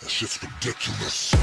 That shit's ridiculous.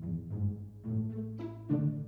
Santa Catarina.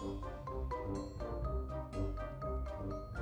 Thank you.